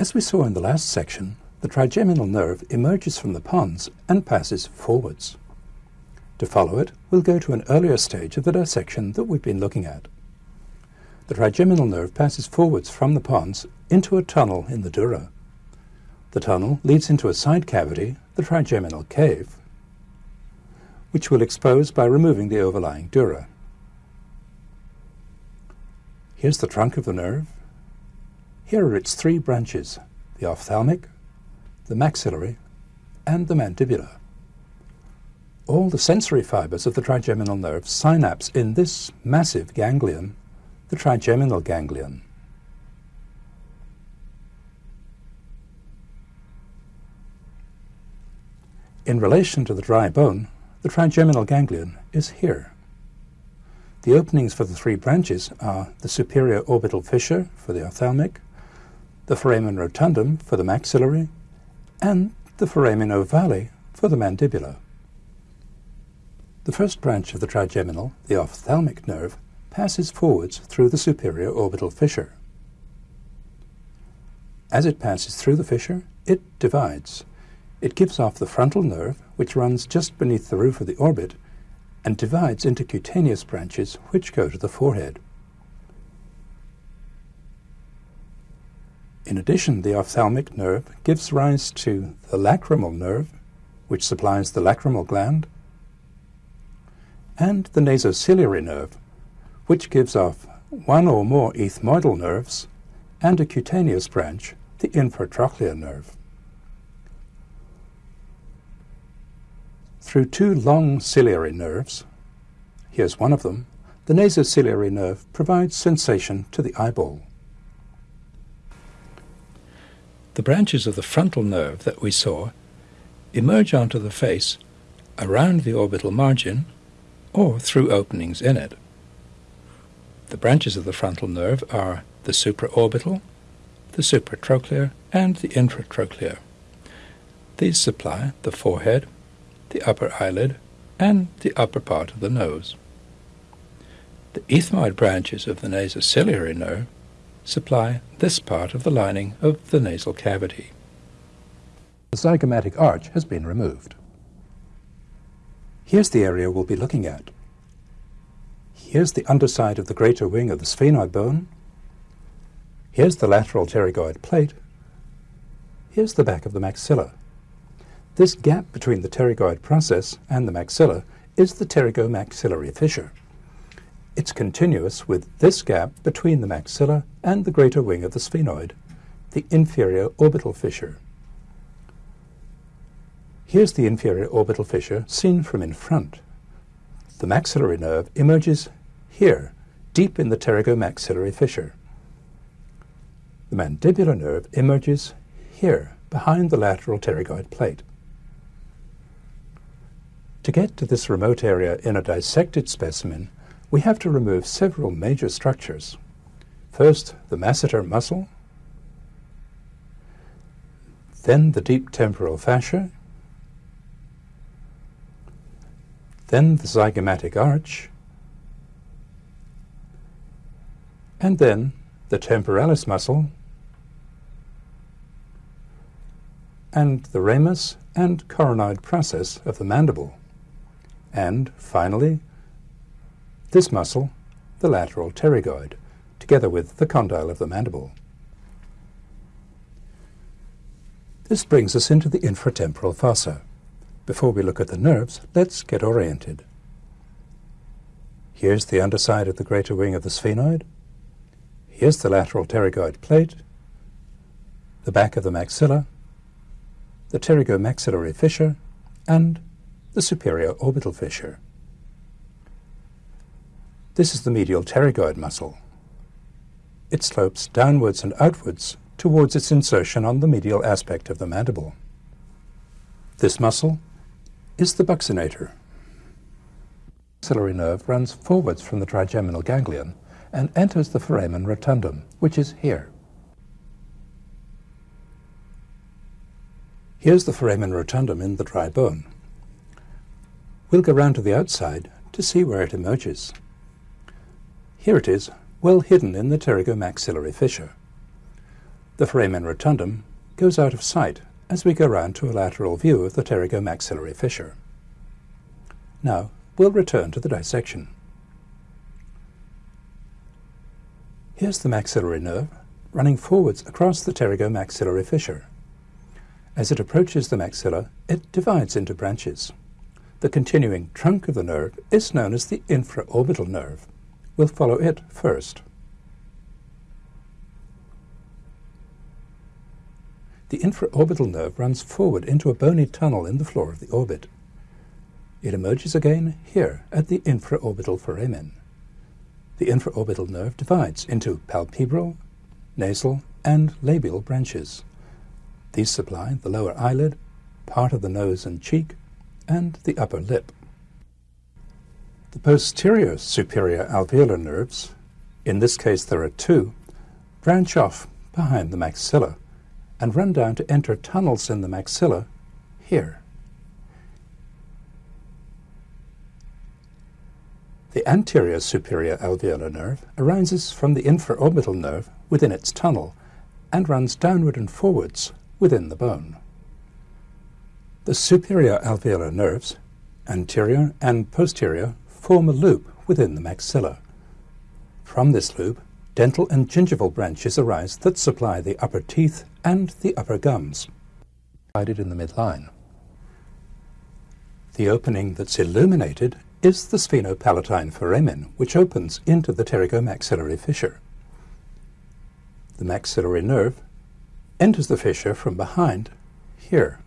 As we saw in the last section, the trigeminal nerve emerges from the pons and passes forwards. To follow it, we'll go to an earlier stage of the dissection that we've been looking at. The trigeminal nerve passes forwards from the pons into a tunnel in the dura. The tunnel leads into a side cavity, the trigeminal cave, which we'll expose by removing the overlying dura. Here's the trunk of the nerve. Here are its three branches, the ophthalmic, the maxillary, and the mandibular. All the sensory fibers of the trigeminal nerve synapse in this massive ganglion, the trigeminal ganglion. In relation to the dry bone, the trigeminal ganglion is here. The openings for the three branches are the superior orbital fissure for the ophthalmic, the foramen rotundum for the maxillary, and the foramen ovale for the mandibular. The first branch of the trigeminal, the ophthalmic nerve, passes forwards through the superior orbital fissure. As it passes through the fissure, it divides. It gives off the frontal nerve, which runs just beneath the roof of the orbit, and divides into cutaneous branches which go to the forehead. In addition, the ophthalmic nerve gives rise to the lacrimal nerve, which supplies the lacrimal gland, and the nasociliary nerve, which gives off one or more ethmoidal nerves and a cutaneous branch, the infratrochlear nerve. Through two long ciliary nerves, here's one of them, the nasociliary nerve provides sensation to the eyeball. The branches of the frontal nerve that we saw emerge onto the face around the orbital margin or through openings in it. The branches of the frontal nerve are the supraorbital, the supratrochlear, and the infratrochlear. These supply the forehead, the upper eyelid, and the upper part of the nose. The ethmoid branches of the nasociliary nerve supply this part of the lining of the nasal cavity. The zygomatic arch has been removed. Here's the area we'll be looking at. Here's the underside of the greater wing of the sphenoid bone. Here's the lateral pterygoid plate. Here's the back of the maxilla. This gap between the pterygoid process and the maxilla is the pterygomaxillary fissure. It's continuous with this gap between the maxilla and the greater wing of the sphenoid, the inferior orbital fissure. Here's the inferior orbital fissure seen from in front. The maxillary nerve emerges here, deep in the pterygomaxillary fissure. The mandibular nerve emerges here, behind the lateral pterygoid plate. To get to this remote area in a dissected specimen, we have to remove several major structures. First, the masseter muscle, then the deep temporal fascia, then the zygomatic arch, and then the temporalis muscle, and the ramus and coronoid process of the mandible, and finally this muscle, the lateral pterygoid, together with the condyle of the mandible. This brings us into the infratemporal fossa. Before we look at the nerves, let's get oriented. Here's the underside of the greater wing of the sphenoid. Here's the lateral pterygoid plate, the back of the maxilla, the pterygomaxillary fissure, and the superior orbital fissure. This is the medial pterygoid muscle. It slopes downwards and outwards towards its insertion on the medial aspect of the mandible. This muscle is the buccinator. The maxillary nerve runs forwards from the trigeminal ganglion and enters the foramen rotundum, which is here. Here's the foramen rotundum in the dry bone. We'll go round to the outside to see where it emerges. Here it is, well hidden in the pterygomaxillary fissure. The foramen rotundum goes out of sight as we go round to a lateral view of the pterygomaxillary fissure. Now, we'll return to the dissection. Here's the maxillary nerve running forwards across the pterygomaxillary fissure. As it approaches the maxilla, it divides into branches. The continuing trunk of the nerve is known as the infraorbital nerve. We'll follow it first. The infraorbital nerve runs forward into a bony tunnel in the floor of the orbit. It emerges again here at the infraorbital foramen. The infraorbital nerve divides into palpebral, nasal, and labial branches. These supply the lower eyelid, part of the nose and cheek, and the upper lip. The posterior superior alveolar nerves, in this case there are two, branch off behind the maxilla and run down to enter tunnels in the maxilla here. The anterior superior alveolar nerve arises from the infraorbital nerve within its tunnel and runs downward and forwards within the bone. The superior alveolar nerves, anterior and posterior, form a loop within the maxilla. From this loop, dental and gingival branches arise that supply the upper teeth and the upper gums, divided in the midline. The opening that's illuminated is the sphenopalatine foramen, which opens into the pterygomaxillary fissure. The maxillary nerve enters the fissure from behind here.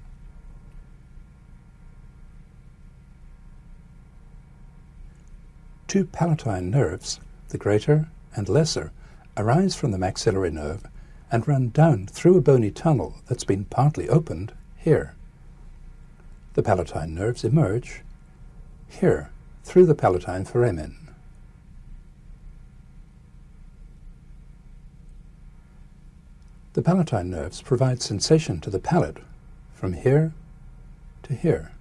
Two palatine nerves, the greater and lesser, arise from the maxillary nerve and run down through a bony tunnel that's been partly opened here. The palatine nerves emerge here through the palatine foramen. The palatine nerves provide sensation to the palate from here to here.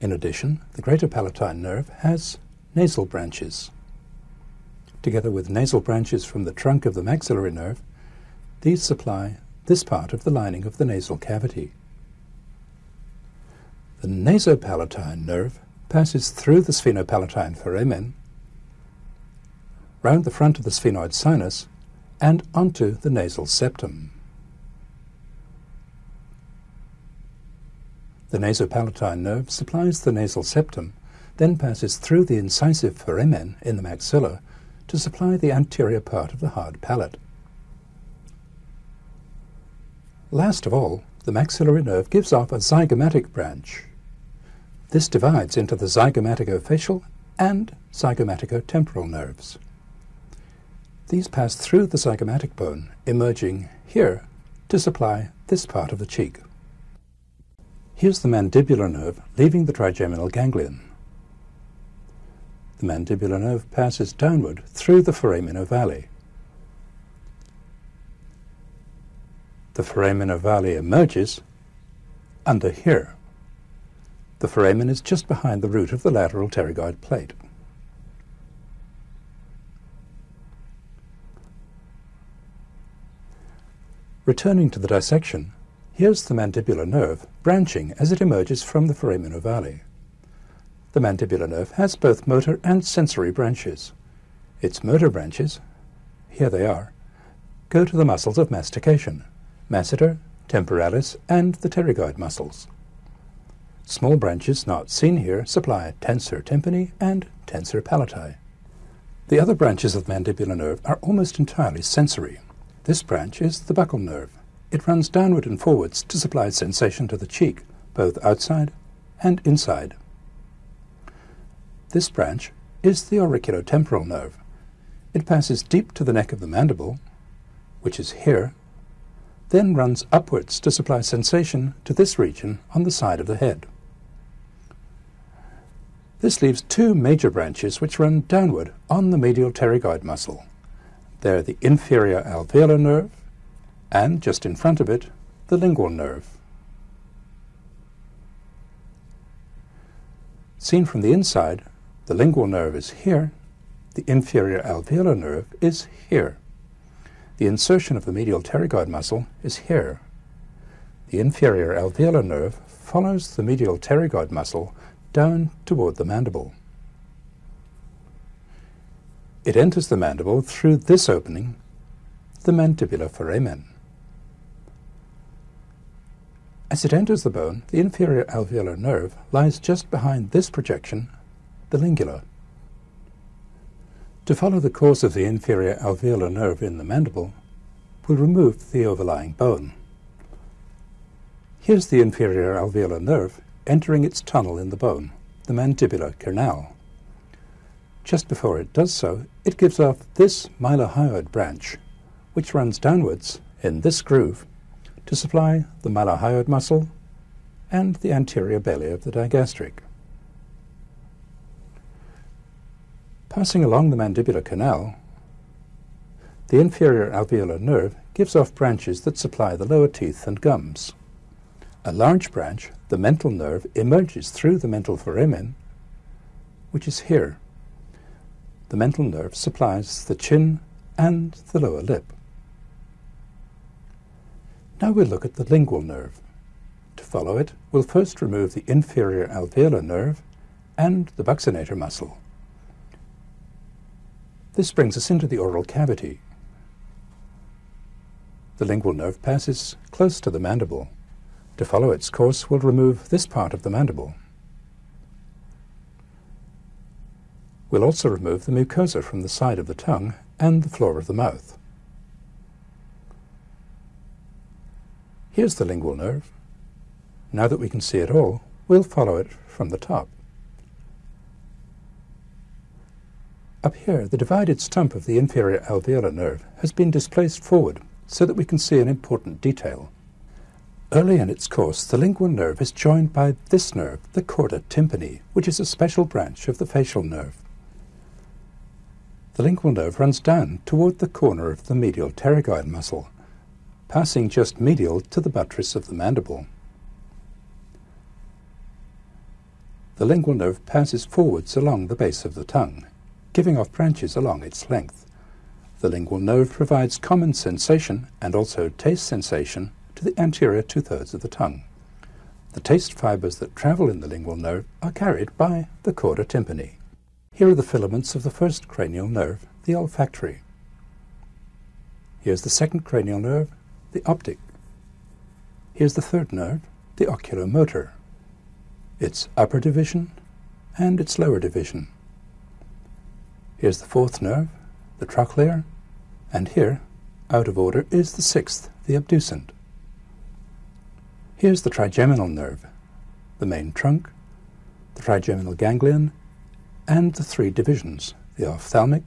In addition, the greater palatine nerve has nasal branches. Together with nasal branches from the trunk of the maxillary nerve, these supply this part of the lining of the nasal cavity. The nasopalatine nerve passes through the sphenopalatine foramen, round the front of the sphenoid sinus, and onto the nasal septum. The nasopalatine nerve supplies the nasal septum, then passes through the incisive foramen in the maxilla to supply the anterior part of the hard palate. Last of all, the maxillary nerve gives off a zygomatic branch. This divides into the zygomaticofacial and zygomaticotemporal nerves. These pass through the zygomatic bone, emerging here to supply this part of the cheek. Here's the mandibular nerve leaving the trigeminal ganglion. The mandibular nerve passes downward through the foramen ovale. The foramen ovale emerges under here. The foramen is just behind the root of the lateral pterygoid plate. Returning to the dissection, here's the mandibular nerve branching as it emerges from the foramen ovale. The mandibular nerve has both motor and sensory branches. Its motor branches, here they are, go to the muscles of mastication, masseter, temporalis, and the pterygoid muscles. Small branches not seen here supply tensor tympani and tensor palati. The other branches of the mandibular nerve are almost entirely sensory. This branch is the buccal nerve. It runs downward and forwards to supply sensation to the cheek, both outside and inside. This branch is the auriculotemporal nerve. It passes deep to the neck of the mandible, which is here, then runs upwards to supply sensation to this region on the side of the head. This leaves two major branches which run downward on the medial pterygoid muscle. They're the inferior alveolar nerve, and just in front of it, the lingual nerve. Seen from the inside, the lingual nerve is here, the inferior alveolar nerve is here. The insertion of the medial pterygoid muscle is here. The inferior alveolar nerve follows the medial pterygoid muscle down toward the mandible. It enters the mandible through this opening, the mandibular foramen. As it enters the bone, the inferior alveolar nerve lies just behind this projection, the lingula. To follow the course of the inferior alveolar nerve in the mandible, we'll remove the overlying bone. Here's the inferior alveolar nerve entering its tunnel in the bone, the mandibular canal. Just before it does so, it gives off this mylohyoid branch, which runs downwards in this groove to supply the mylohyoid muscle and the anterior belly of the digastric. Passing along the mandibular canal, the inferior alveolar nerve gives off branches that supply the lower teeth and gums. A large branch, the mental nerve, emerges through the mental foramen, which is here. The mental nerve supplies the chin and the lower lip. Now we'll look at the lingual nerve. To follow it, we'll first remove the inferior alveolar nerve and the buccinator muscle. This brings us into the oral cavity. The lingual nerve passes close to the mandible. To follow its course, we'll remove this part of the mandible. We'll also remove the mucosa from the side of the tongue and the floor of the mouth. Here's the lingual nerve. Now that we can see it all, we'll follow it from the top. Up here, the divided stump of the inferior alveolar nerve has been displaced forward so that we can see an important detail. Early in its course, the lingual nerve is joined by this nerve, the chorda tympani, which is a special branch of the facial nerve. The lingual nerve runs down toward the corner of the medial pterygoid muscle passing just medial to the buttress of the mandible. The lingual nerve passes forwards along the base of the tongue, giving off branches along its length. The lingual nerve provides common sensation and also taste sensation to the anterior two-thirds of the tongue. The taste fibers that travel in the lingual nerve are carried by the chorda tympani. Here are the filaments of the first cranial nerve, the olfactory. Here's the second cranial nerve, the optic. Here's the third nerve, the oculomotor. Its upper division and its lower division. Here's the fourth nerve, the trochlear, and here, out of order, is the sixth, the abducent. Here's the trigeminal nerve, the main trunk, the trigeminal ganglion, and the three divisions, the ophthalmic,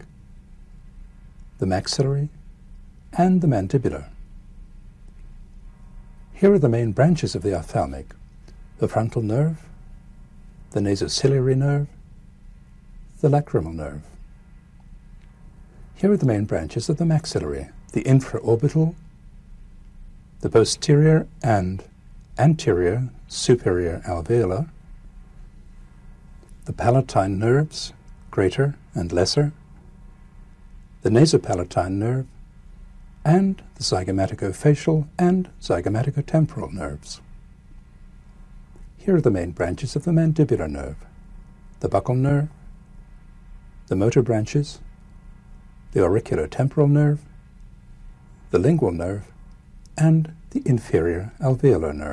the maxillary, and the mandibular. Here are the main branches of the ophthalmic, the frontal nerve, the nasociliary nerve, the lacrimal nerve. Here are the main branches of the maxillary, the infraorbital, the posterior and anterior superior alveolar, the palatine nerves, greater and lesser, the nasopalatine nerve, and the zygomaticofacial and zygomaticotemporal nerves. Here are the main branches of the mandibular nerve, the buccal nerve, the motor branches, the auriculotemporal nerve, the lingual nerve, and the inferior alveolar nerve.